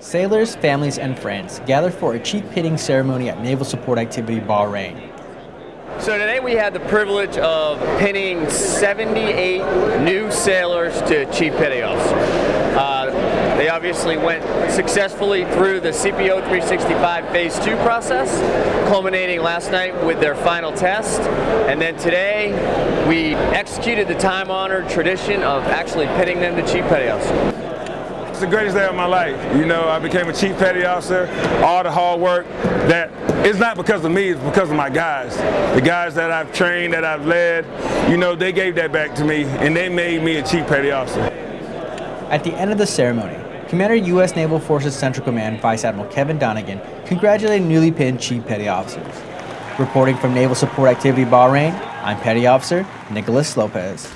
Sailors, families, and friends gather for a chief pinning ceremony at Naval Support Activity Bahrain. So today we had the privilege of pinning 78 new sailors to Chief Petty Officer. Uh, they obviously went successfully through the CPO 365 Phase 2 process, culminating last night with their final test. And then today we executed the time-honored tradition of actually pinning them to Chief Petty Officer. The greatest day of my life. You know, I became a chief petty officer, all the hard work that it's not because of me, it's because of my guys. The guys that I've trained, that I've led, you know, they gave that back to me and they made me a chief petty officer. At the end of the ceremony, Commander U.S. Naval Forces Central Command Vice Admiral Kevin Donegan congratulated newly pinned Chief Petty Officers. Reporting from Naval Support Activity Bahrain, I'm Petty Officer Nicholas Lopez.